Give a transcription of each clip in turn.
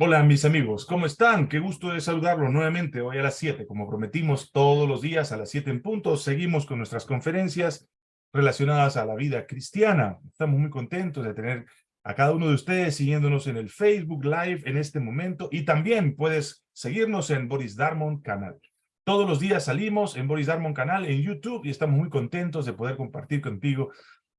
Hola mis amigos, ¿cómo están? Qué gusto de saludarlos nuevamente hoy a las 7, como prometimos todos los días a las 7 en punto. Seguimos con nuestras conferencias relacionadas a la vida cristiana. Estamos muy contentos de tener a cada uno de ustedes siguiéndonos en el Facebook Live en este momento y también puedes seguirnos en Boris Darmon Canal. Todos los días salimos en Boris Darmon Canal en YouTube y estamos muy contentos de poder compartir contigo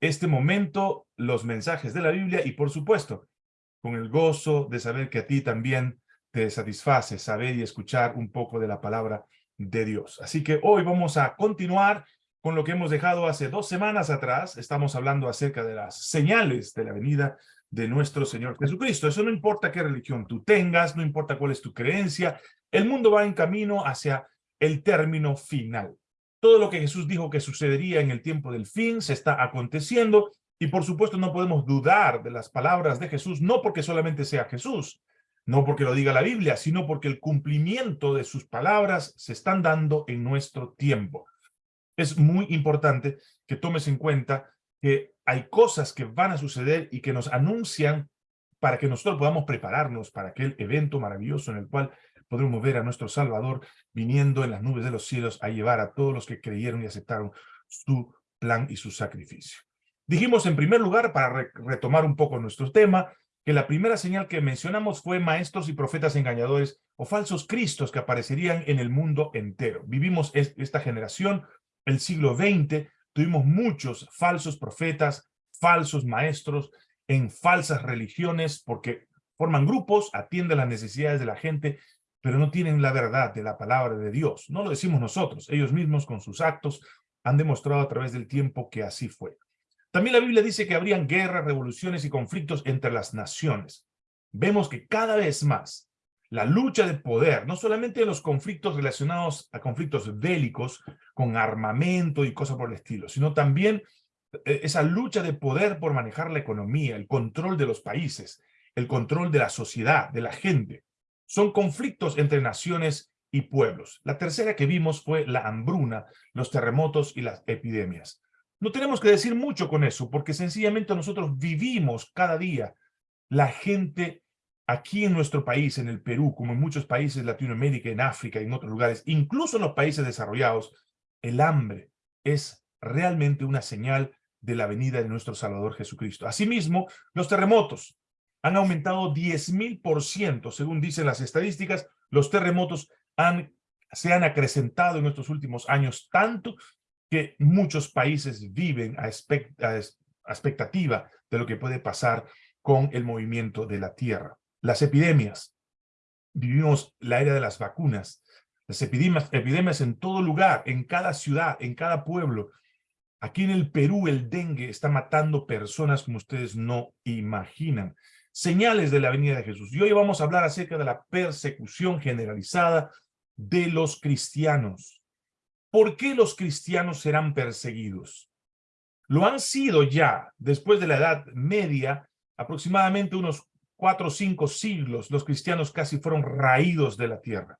este momento, los mensajes de la Biblia y por supuesto con el gozo de saber que a ti también te satisface saber y escuchar un poco de la palabra de Dios. Así que hoy vamos a continuar con lo que hemos dejado hace dos semanas atrás. Estamos hablando acerca de las señales de la venida de nuestro Señor Jesucristo. Eso no importa qué religión tú tengas, no importa cuál es tu creencia, el mundo va en camino hacia el término final. Todo lo que Jesús dijo que sucedería en el tiempo del fin se está aconteciendo y por supuesto no podemos dudar de las palabras de Jesús, no porque solamente sea Jesús, no porque lo diga la Biblia, sino porque el cumplimiento de sus palabras se están dando en nuestro tiempo. Es muy importante que tomes en cuenta que hay cosas que van a suceder y que nos anuncian para que nosotros podamos prepararnos para aquel evento maravilloso en el cual podremos ver a nuestro Salvador viniendo en las nubes de los cielos a llevar a todos los que creyeron y aceptaron su plan y su sacrificio. Dijimos en primer lugar, para retomar un poco nuestro tema, que la primera señal que mencionamos fue maestros y profetas engañadores o falsos cristos que aparecerían en el mundo entero. Vivimos esta generación, el siglo XX, tuvimos muchos falsos profetas, falsos maestros en falsas religiones porque forman grupos, atienden las necesidades de la gente, pero no tienen la verdad de la palabra de Dios. No lo decimos nosotros, ellos mismos con sus actos han demostrado a través del tiempo que así fue. También la Biblia dice que habrían guerras, revoluciones y conflictos entre las naciones. Vemos que cada vez más la lucha de poder, no solamente los conflictos relacionados a conflictos bélicos con armamento y cosas por el estilo, sino también eh, esa lucha de poder por manejar la economía, el control de los países, el control de la sociedad, de la gente. Son conflictos entre naciones y pueblos. La tercera que vimos fue la hambruna, los terremotos y las epidemias. No tenemos que decir mucho con eso, porque sencillamente nosotros vivimos cada día. La gente aquí en nuestro país, en el Perú, como en muchos países de Latinoamérica, en África y en otros lugares, incluso en los países desarrollados, el hambre es realmente una señal de la venida de nuestro Salvador Jesucristo. Asimismo, los terremotos han aumentado 10.000%, según dicen las estadísticas, los terremotos han, se han acrecentado en estos últimos años tanto que muchos países viven a, expectativa de lo que puede pasar con el movimiento de la Tierra. Las epidemias. Vivimos la era de las vacunas. Las epidemias, epidemias en todo lugar, en cada ciudad, en cada pueblo. Aquí en el Perú el dengue está matando personas como ustedes no imaginan. Señales de la venida de Jesús. Y hoy vamos a hablar acerca de la persecución generalizada de los cristianos. ¿Por qué los cristianos serán perseguidos? Lo han sido ya después de la Edad Media, aproximadamente unos cuatro o cinco siglos, los cristianos casi fueron raídos de la tierra.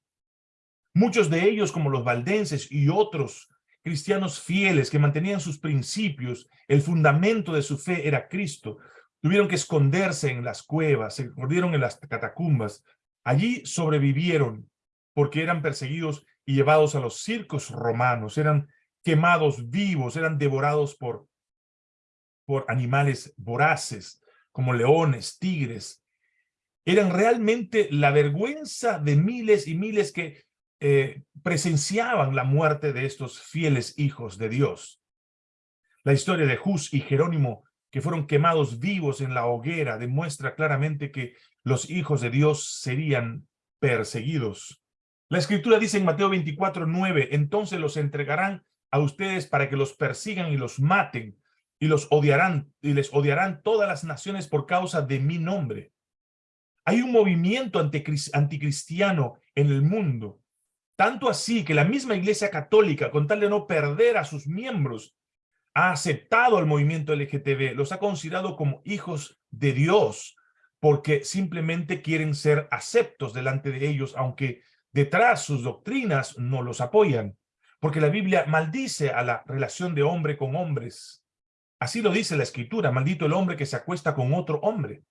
Muchos de ellos, como los valdenses y otros cristianos fieles que mantenían sus principios, el fundamento de su fe era Cristo, tuvieron que esconderse en las cuevas, se escondieron en las catacumbas. Allí sobrevivieron porque eran perseguidos y llevados a los circos romanos, eran quemados vivos, eran devorados por, por animales voraces, como leones, tigres. Eran realmente la vergüenza de miles y miles que eh, presenciaban la muerte de estos fieles hijos de Dios. La historia de Jus y Jerónimo, que fueron quemados vivos en la hoguera, demuestra claramente que los hijos de Dios serían perseguidos la escritura dice en Mateo 24, 9, entonces los entregarán a ustedes para que los persigan y los maten y los odiarán y les odiarán todas las naciones por causa de mi nombre. Hay un movimiento anticristiano en el mundo, tanto así que la misma iglesia católica, con tal de no perder a sus miembros, ha aceptado al movimiento LGTB, los ha considerado como hijos de Dios, porque simplemente quieren ser aceptos delante de ellos, aunque detrás sus doctrinas no los apoyan, porque la Biblia maldice a la relación de hombre con hombres. Así lo dice la Escritura, maldito el hombre que se acuesta con otro hombre.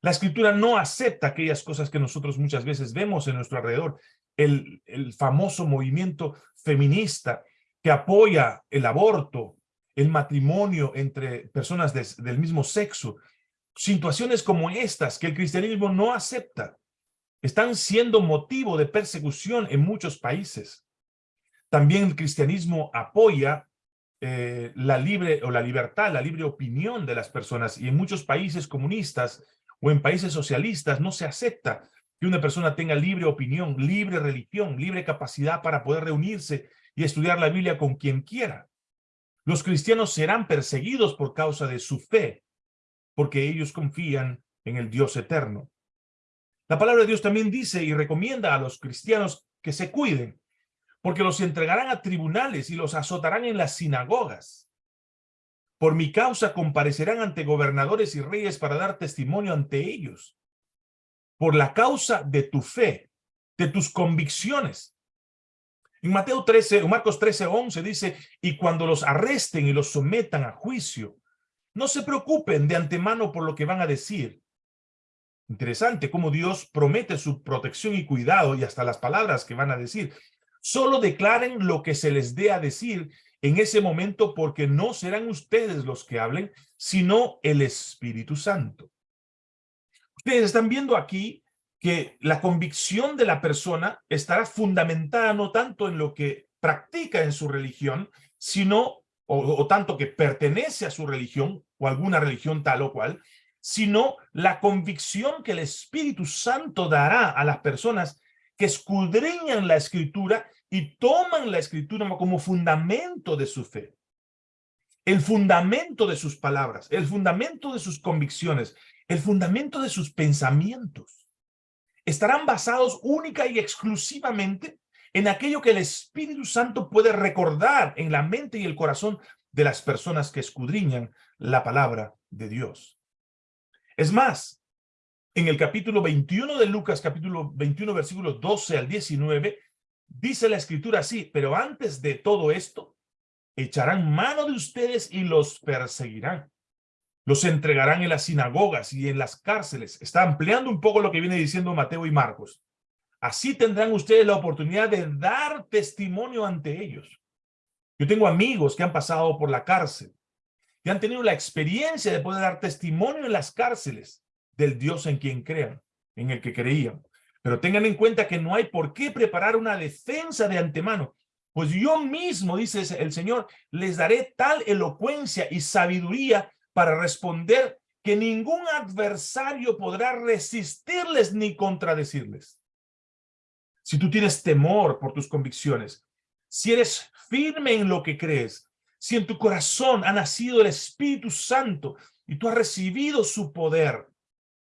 La escritura no acepta aquellas cosas que nosotros muchas veces vemos en nuestro alrededor. El, el famoso movimiento feminista que apoya el aborto, el matrimonio entre personas del mismo sexo. Situaciones como estas que el cristianismo no acepta están siendo motivo de persecución en muchos países. También el cristianismo apoya eh, la libre o la libertad, la libre opinión de las personas y en muchos países comunistas o en países socialistas no se acepta que una persona tenga libre opinión, libre religión, libre capacidad para poder reunirse y estudiar la Biblia con quien quiera. Los cristianos serán perseguidos por causa de su fe, porque ellos confían en el Dios eterno. La palabra de Dios también dice y recomienda a los cristianos que se cuiden, porque los entregarán a tribunales y los azotarán en las sinagogas. Por mi causa comparecerán ante gobernadores y reyes para dar testimonio ante ellos. Por la causa de tu fe, de tus convicciones. En Mateo 13, o Marcos 13, 11 dice, y cuando los arresten y los sometan a juicio, no se preocupen de antemano por lo que van a decir. Interesante cómo Dios promete su protección y cuidado y hasta las palabras que van a decir. Solo declaren lo que se les dé a decir en ese momento porque no serán ustedes los que hablen, sino el Espíritu Santo. Ustedes están viendo aquí que la convicción de la persona estará fundamentada no tanto en lo que practica en su religión, sino, o, tanto que pertenece a su religión, o alguna religión tal o cual, sino la convicción que el Espíritu Santo dará a las personas que escudriñan la Escritura y toman la escritura como fundamento de su fe. El fundamento de sus palabras, el fundamento de sus convicciones, el fundamento de sus pensamientos. Estarán basados única y exclusivamente en aquello que el Espíritu Santo puede recordar en la mente y el corazón de las personas que escudriñan la palabra de Dios. Es más, en el capítulo 21 de Lucas, capítulo 21, versículos 12 al 19, Dice la escritura así, pero antes de todo esto, echarán mano de ustedes y los perseguirán. Los entregarán en las sinagogas y en las cárceles. Está ampliando un poco lo que viene diciendo Mateo y Marcos. Así tendrán ustedes la oportunidad de dar testimonio ante ellos. Yo tengo amigos que han pasado por la cárcel, que han tenido la experiencia de poder dar testimonio en las cárceles del Dios en quien crean, en el que creían. Pero tengan en cuenta que no hay por qué preparar una defensa de antemano, pues yo mismo, dice el Señor, les daré tal elocuencia y sabiduría para responder que ningún adversario podrá resistirles ni contradecirles. Si tú tienes temor por tus convicciones, si eres firme en lo que crees, si en tu corazón ha nacido el Espíritu Santo y tú has recibido su poder,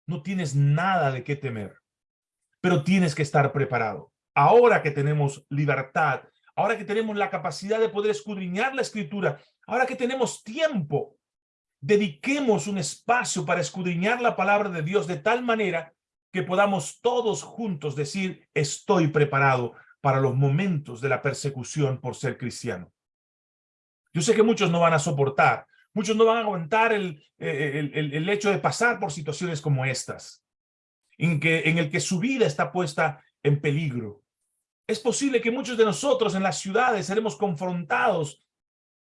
no tienes nada de qué temer pero tienes que estar preparado. Ahora que tenemos libertad, ahora que tenemos la capacidad de poder escudriñar la escritura, ahora que tenemos tiempo, dediquemos un espacio para escudriñar la palabra de Dios de tal manera que podamos todos juntos decir, estoy preparado para los momentos de la persecución por ser cristiano. Yo sé que muchos no van a soportar, muchos no van a aguantar el, el, el, el hecho de pasar por situaciones como estas en, que, en el que su vida está puesta en peligro. Es posible que muchos de nosotros en las ciudades seremos confrontados,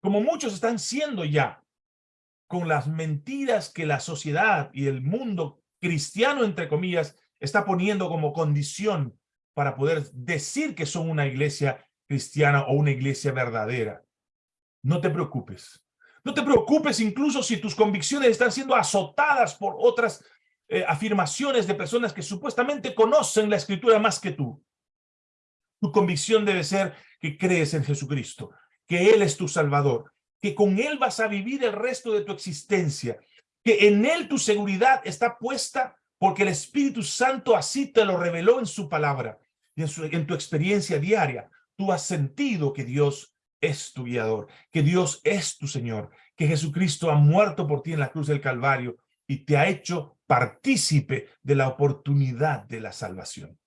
como muchos están siendo ya, con las mentiras que la sociedad y el mundo cristiano, entre comillas, está poniendo como condición para poder decir que son una iglesia cristiana o una iglesia verdadera. No te preocupes. No te preocupes incluso si tus convicciones están siendo azotadas por otras eh, afirmaciones de personas que supuestamente conocen la escritura más que tú. Tu convicción debe ser que crees en Jesucristo, que Él es tu Salvador, que con Él vas a vivir el resto de tu existencia, que en Él tu seguridad está puesta porque el Espíritu Santo así te lo reveló en su palabra y en, en tu experiencia diaria. Tú has sentido que Dios es tu guiador, que Dios es tu Señor, que Jesucristo ha muerto por ti en la cruz del Calvario y te ha hecho partícipe de la oportunidad de la salvación.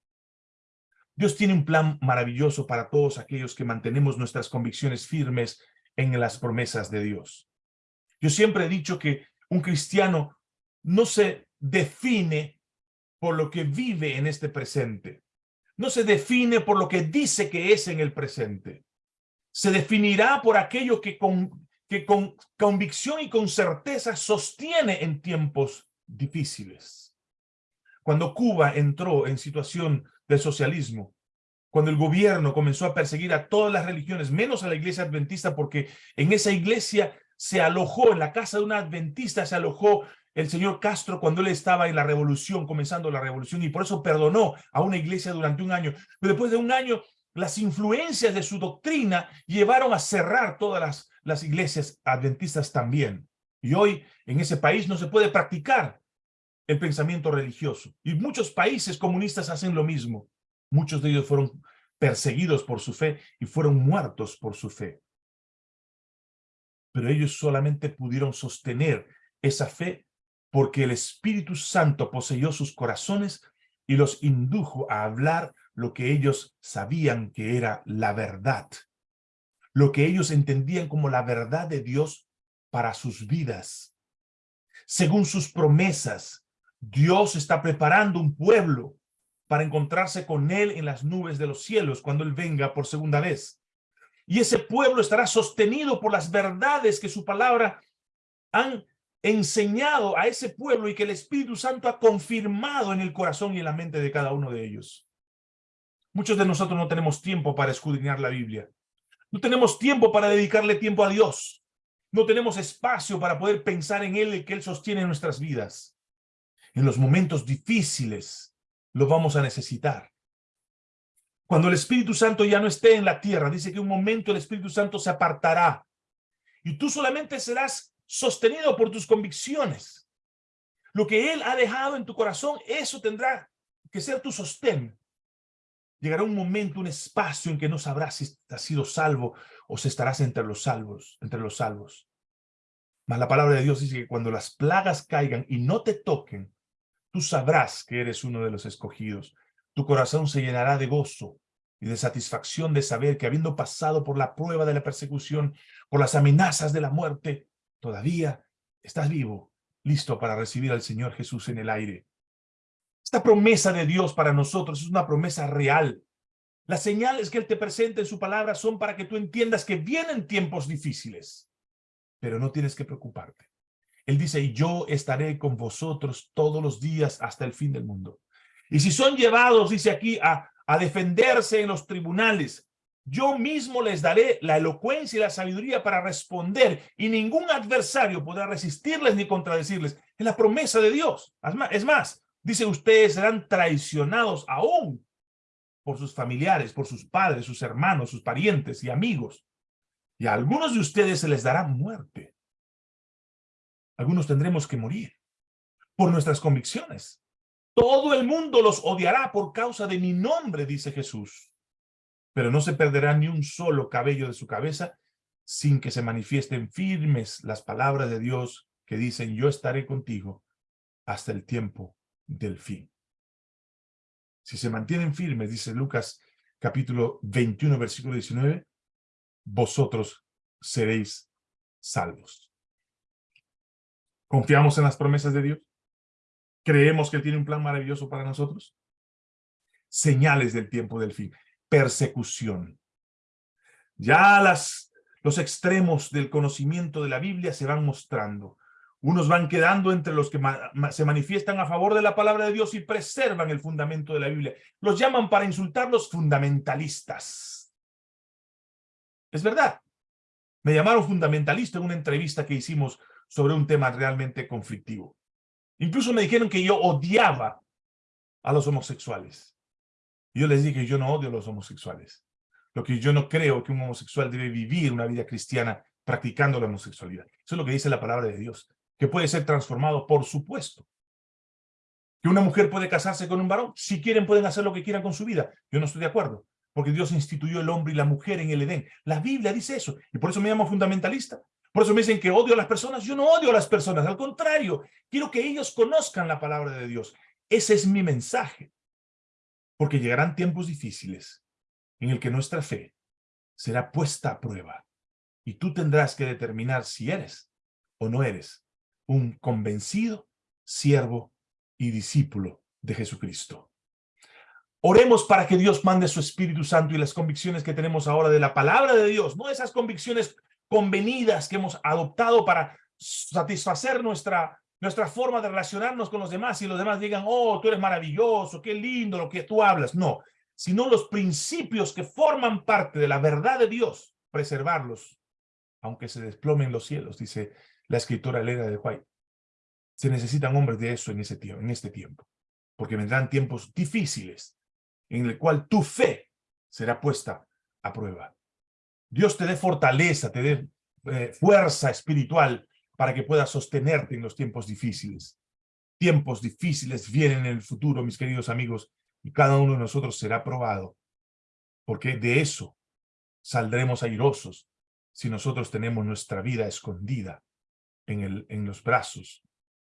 Dios tiene un plan maravilloso para todos aquellos que mantenemos nuestras convicciones firmes en las promesas de Dios. Yo siempre he dicho que un cristiano no se define por lo que vive en este presente. No se define por lo que dice que es en el presente. Se definirá por aquello que con, que con convicción y con certeza sostiene en tiempos difíciles. Cuando Cuba entró en situación de socialismo, cuando el gobierno comenzó a perseguir a todas las religiones, menos a la iglesia adventista, porque en esa iglesia se alojó, en la casa de una adventista se alojó el señor Castro cuando él estaba en la revolución, comenzando la revolución, y por eso perdonó a una iglesia durante un año. Pero después de un año, las influencias de su doctrina llevaron a cerrar todas las, iglesias adventistas también. Y hoy en ese país no se puede practicar el pensamiento religioso. Y muchos países comunistas hacen lo mismo. Muchos de ellos fueron perseguidos por su fe y fueron muertos por su fe. Pero ellos solamente pudieron sostener esa fe porque el Espíritu Santo poseyó sus corazones y los indujo a hablar lo que ellos sabían que era la verdad. Lo que ellos entendían como la verdad de Dios para sus vidas. Según sus promesas, Dios está preparando un pueblo para encontrarse con él en las nubes de los cielos cuando él venga por segunda vez. Y ese pueblo estará sostenido por las verdades que su palabra han enseñado a ese pueblo y que el Espíritu Santo ha confirmado en el corazón y en la mente de cada uno de ellos. Muchos de nosotros no tenemos tiempo para escudriñar la Biblia. No tenemos tiempo para dedicarle tiempo a Dios. No tenemos espacio para poder pensar en Él y que Él sostiene nuestras vidas. En los momentos difíciles, lo vamos a necesitar. Cuando el Espíritu Santo ya no esté en la tierra, dice que un momento el Espíritu Santo se apartará y tú solamente serás sostenido por tus convicciones. Lo que Él ha dejado en tu corazón, eso tendrá que ser tu sostén. Llegará un momento, un espacio en que no sabrás si has sido salvo o si estarás entre los salvos, entre los salvos. Mas la palabra de Dios dice que cuando las plagas caigan y no te toquen, Tú sabrás que eres uno de los escogidos. Tu corazón se llenará de gozo y de satisfacción de saber que habiendo pasado por la prueba de la persecución, por las amenazas de la muerte, todavía estás vivo, listo para recibir al Señor Jesús en el aire. Esta promesa de Dios para nosotros es una promesa real. Las señales que Él te presenta en su palabra son para que tú entiendas que vienen tiempos difíciles, pero no tienes que preocuparte. Él dice, yo estaré con vosotros todos los días hasta el fin del mundo. Y si son llevados, dice aquí, a, a defenderse en los tribunales, yo mismo les daré la elocuencia y la sabiduría para responder, y ningún adversario podrá resistirles ni contradecirles. Es la promesa de Dios. Es más, dice, ustedes serán traicionados aún por sus familiares, por sus padres, sus hermanos, sus parientes y amigos. Y a algunos de ustedes se les dará muerte algunos tendremos que morir por nuestras convicciones. Todo el mundo los odiará por causa de mi nombre, dice Jesús. Pero no se perderá ni un solo cabello de su cabeza sin que se manifiesten firmes las palabras de Dios que dicen, yo estaré contigo hasta el tiempo del fin. Si se mantienen firmes, dice Lucas capítulo 21, versículo 19, vosotros seréis salvos. ¿Confiamos en las promesas de Dios? ¿Creemos que Él tiene un plan maravilloso para nosotros? Señales del tiempo del fin. Persecución. Ya las, los extremos del conocimiento de la Biblia se van mostrando. Unos van quedando entre los que se manifiestan a favor de la palabra de Dios y preservan el fundamento de la Biblia. Los llaman para insultarlos fundamentalistas. Es verdad. Me llamaron fundamentalista en una entrevista que hicimos sobre un tema realmente conflictivo. Incluso me dijeron que yo odiaba a los homosexuales. Yo les dije, yo no odio a los homosexuales. Lo que yo no creo que un homosexual debe vivir una vida cristiana practicando la homosexualidad. Eso es lo que dice la palabra de Dios. Que puede ser transformado, por supuesto. Que una mujer puede casarse con un varón. Si quieren, pueden hacer lo que quieran con su vida. Yo no estoy de acuerdo. Porque Dios instituyó el hombre y la mujer en el Edén. La Biblia dice eso. Y por eso me llamo fundamentalista. Por eso me dicen que odio a las personas. Yo no odio a las personas, al contrario, quiero que ellos conozcan la palabra de Dios. Ese es mi mensaje. Porque llegarán tiempos difíciles en el que nuestra fe será puesta a prueba. Y tú tendrás que determinar si eres o no eres un convencido siervo y discípulo de Jesucristo. Oremos para que Dios mande su Espíritu Santo y las convicciones que tenemos ahora de la palabra de Dios, no esas convicciones convenidas que hemos adoptado para satisfacer nuestra, nuestra forma de relacionarnos con los demás y los demás digan, oh, tú eres maravilloso, qué lindo lo que tú hablas. No, sino los principios que forman parte de la verdad de Dios, preservarlos, aunque se desplomen los cielos, dice la escritora Leda de White. Se necesitan hombres de eso en, ese tiempo, en este tiempo, porque vendrán tiempos difíciles, en el cual tu fe será puesta a prueba. Dios te dé fortaleza, te dé eh, fuerza espiritual para que puedas sostenerte en los tiempos difíciles. Tiempos difíciles vienen en el futuro, mis queridos amigos, y cada uno de nosotros será probado, porque de eso saldremos airosos si nosotros tenemos nuestra vida escondida en, el, en los brazos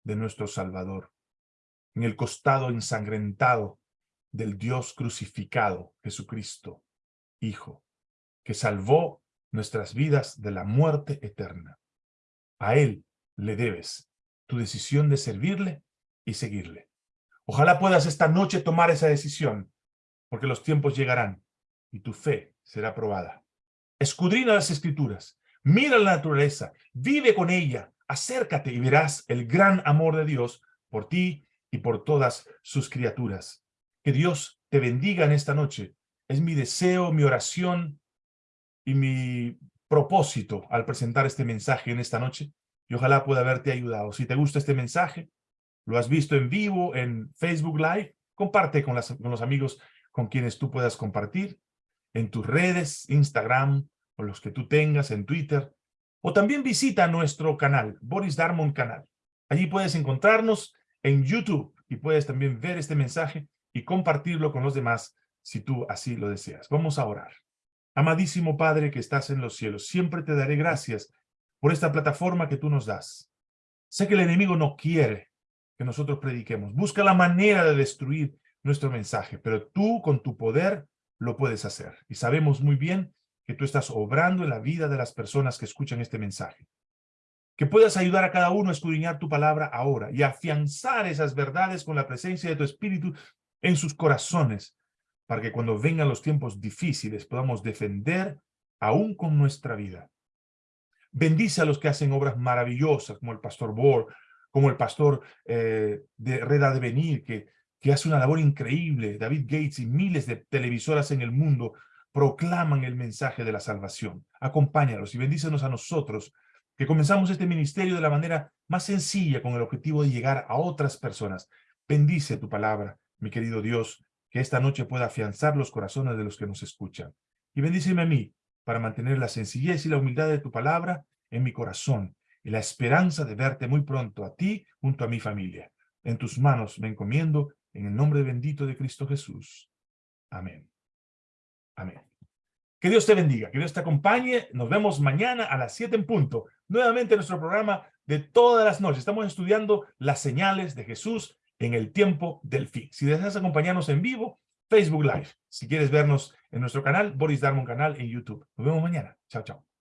de nuestro Salvador, en el costado ensangrentado del Dios crucificado, Jesucristo, Hijo, que salvó nuestras vidas de la muerte eterna. A Él le debes tu decisión de servirle y seguirle. Ojalá puedas esta noche tomar esa decisión, porque los tiempos llegarán y tu fe será probada. Escudrina las Escrituras, mira la naturaleza, vive con ella, acércate y verás el gran amor de Dios por ti y por todas sus criaturas. Que Dios te bendiga en esta noche. Es mi deseo, mi oración y mi propósito al presentar este mensaje en esta noche. Y ojalá pueda haberte ayudado. Si te gusta este mensaje, lo has visto en vivo en Facebook Live, comparte con, con los amigos con quienes tú puedas compartir en tus redes, Instagram o los que tú tengas en Twitter. O también visita nuestro canal, Boris Darmon Canal. Allí puedes encontrarnos en YouTube y puedes también ver este mensaje y compartirlo con los demás si tú así lo deseas. Vamos a orar. Amadísimo Padre que estás en los cielos, siempre te daré gracias por esta plataforma que tú nos das. Sé que el enemigo no quiere que nosotros prediquemos. Busca la manera de destruir nuestro mensaje, pero tú con tu poder lo puedes hacer. Y sabemos muy bien que tú estás obrando en la vida de las personas que escuchan este mensaje. Que puedas ayudar a cada uno a escudriñar tu palabra ahora y afianzar esas verdades con la presencia de tu Espíritu en sus corazones, para que cuando vengan los tiempos difíciles podamos defender aún con nuestra vida. Bendice a los que hacen obras maravillosas, como el pastor Bohr, como el pastor eh, de Reda de Venir, que, que hace una labor increíble, David Gates y miles de televisoras en el mundo proclaman el mensaje de la salvación. Acompáñalos y bendícenos a nosotros, que comenzamos este ministerio de la manera más sencilla con el objetivo de llegar a otras personas. Bendice tu palabra mi querido Dios, que esta noche pueda afianzar los corazones de los que nos escuchan. Y bendíceme a mí para mantener la sencillez y la humildad de tu palabra en mi corazón y la esperanza de verte muy pronto a ti junto a mi familia. En tus manos me encomiendo en el nombre bendito de Cristo Jesús. Amén. Amén. Que Dios te bendiga, que Dios te acompañe. Nos vemos mañana a las 7 en punto. Nuevamente nuestro programa de todas las noches. Estamos estudiando las señales de Jesús en el tiempo del fin. Si deseas acompañarnos en vivo, Facebook Live. Si quieres vernos en nuestro canal, Boris Darmon Canal en YouTube. Nos vemos mañana. Chao, chao.